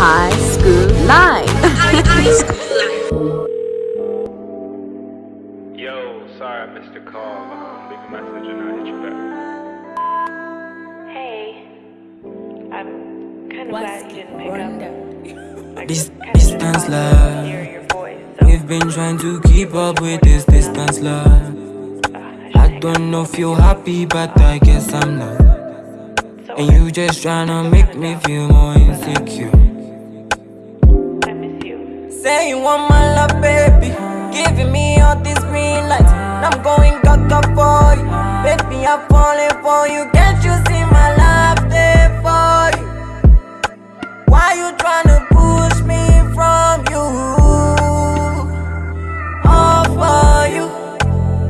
High School Live. Yo, sorry I missed your call. Um, leave a message and I'll hit you back. Hey, I'm kind of glad you didn't pick up. I This distance love. voice, so, We've been trying to keep up with this distance, love. I I don't know if you're happy, but I guess I'm not. And you just tryna make me feel more insecure. Say you want my love, baby. Giving me all these green lights. And I'm going gaga for you. Baby, I'm falling for you. Can't you see my love there for you? Why you tryna push me from you? All for you,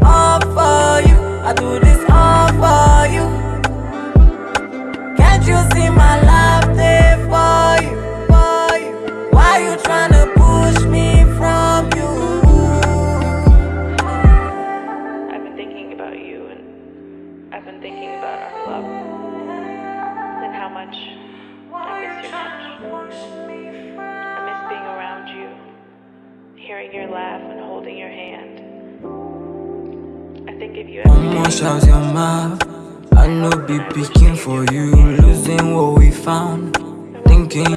all for you. I do this all for you. Can't you see I've been thinking about our love, and how much I miss your. I miss being around you, hearing your laugh and holding your hand. I think of you every day. Almost out your mouth. I know be picking for you, losing what we found. Thinking.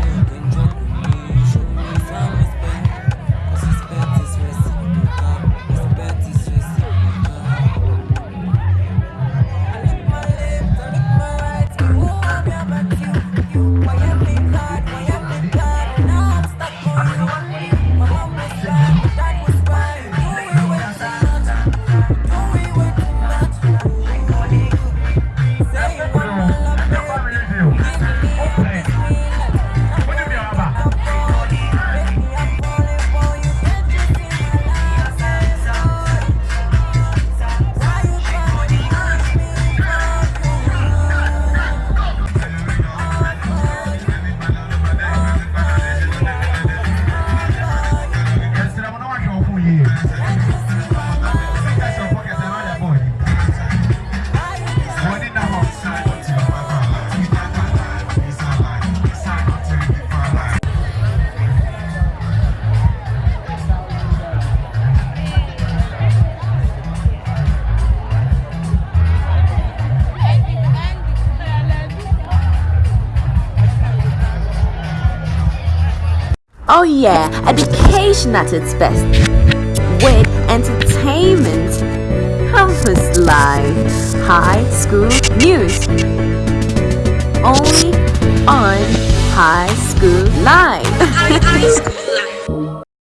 Oh yeah, education at its best. With entertainment, campus life, high school news. Only on High School Live.